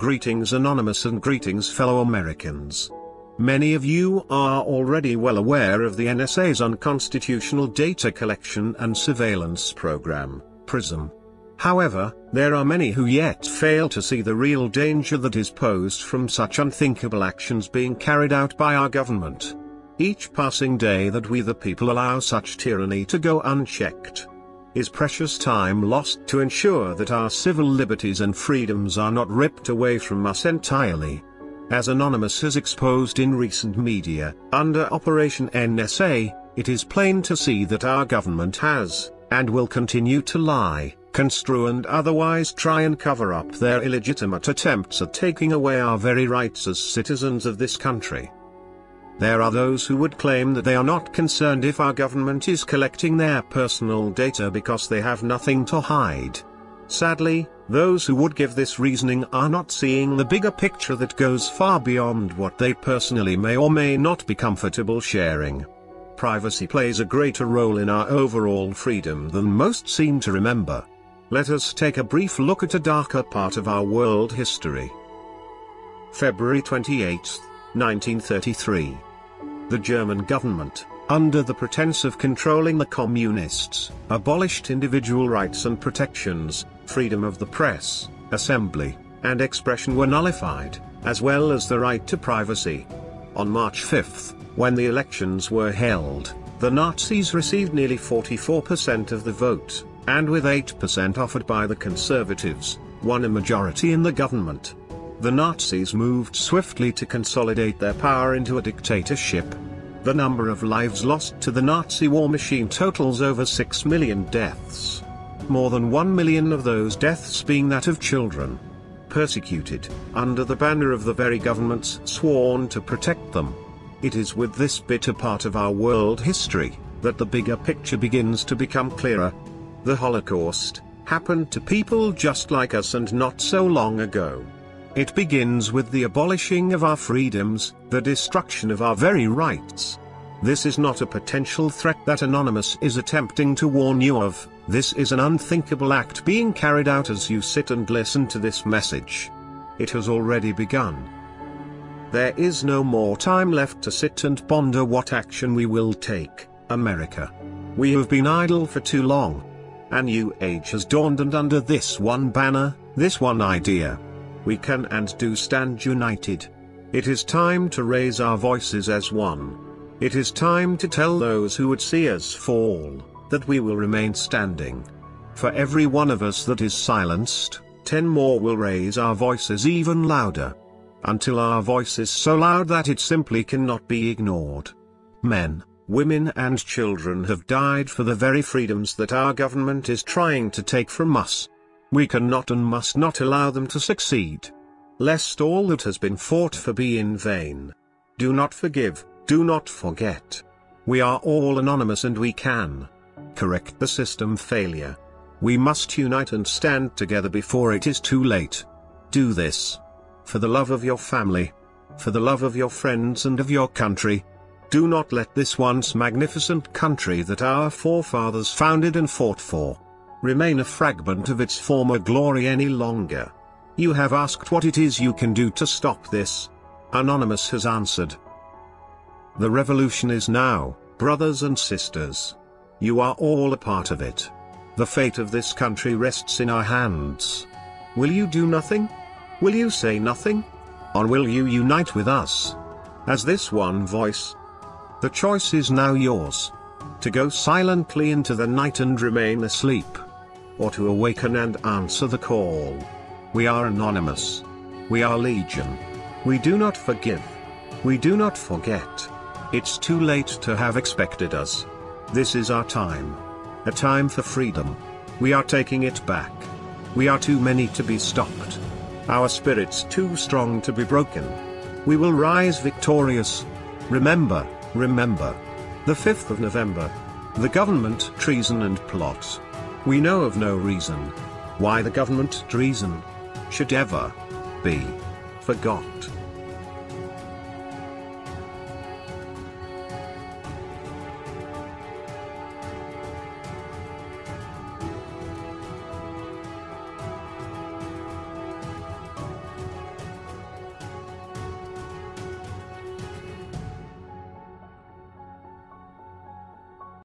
Greetings Anonymous and greetings fellow Americans. Many of you are already well aware of the NSA's unconstitutional data collection and surveillance program, PRISM. However, there are many who yet fail to see the real danger that is posed from such unthinkable actions being carried out by our government. Each passing day that we the people allow such tyranny to go unchecked is precious time lost to ensure that our civil liberties and freedoms are not ripped away from us entirely. As Anonymous has exposed in recent media, under Operation NSA, it is plain to see that our government has, and will continue to lie construe and otherwise try and cover up their illegitimate attempts at taking away our very rights as citizens of this country. There are those who would claim that they are not concerned if our government is collecting their personal data because they have nothing to hide. Sadly, those who would give this reasoning are not seeing the bigger picture that goes far beyond what they personally may or may not be comfortable sharing. Privacy plays a greater role in our overall freedom than most seem to remember. Let us take a brief look at a darker part of our world history. February 28, 1933. The German government, under the pretense of controlling the communists, abolished individual rights and protections, freedom of the press, assembly, and expression were nullified, as well as the right to privacy. On March 5, when the elections were held, the Nazis received nearly 44% of the vote, and with 8% offered by the Conservatives, won a majority in the government. The Nazis moved swiftly to consolidate their power into a dictatorship. The number of lives lost to the Nazi war machine totals over 6 million deaths. More than 1 million of those deaths being that of children. Persecuted, under the banner of the very governments sworn to protect them. It is with this bitter part of our world history, that the bigger picture begins to become clearer, the Holocaust, happened to people just like us and not so long ago. It begins with the abolishing of our freedoms, the destruction of our very rights. This is not a potential threat that Anonymous is attempting to warn you of, this is an unthinkable act being carried out as you sit and listen to this message. It has already begun. There is no more time left to sit and ponder what action we will take, America. We have been idle for too long. A new age has dawned and under this one banner, this one idea, we can and do stand united. It is time to raise our voices as one. It is time to tell those who would see us fall, that we will remain standing. For every one of us that is silenced, ten more will raise our voices even louder. Until our voice is so loud that it simply cannot be ignored. Men, women and children have died for the very freedoms that our government is trying to take from us. We cannot and must not allow them to succeed. Lest all that has been fought for be in vain. Do not forgive, do not forget. We are all anonymous and we can correct the system failure. We must unite and stand together before it is too late. Do this. For the love of your family. For the love of your friends and of your country. Do not let this once magnificent country that our forefathers founded and fought for, remain a fragment of its former glory any longer. You have asked what it is you can do to stop this. Anonymous has answered. The revolution is now, brothers and sisters. You are all a part of it. The fate of this country rests in our hands. Will you do nothing? Will you say nothing? Or will you unite with us? As this one voice, the choice is now yours. To go silently into the night and remain asleep. Or to awaken and answer the call. We are anonymous. We are legion. We do not forgive. We do not forget. It's too late to have expected us. This is our time. A time for freedom. We are taking it back. We are too many to be stopped. Our spirits too strong to be broken. We will rise victorious. Remember, Remember. The 5th of November. The government treason and plot. We know of no reason why the government treason should ever be forgot.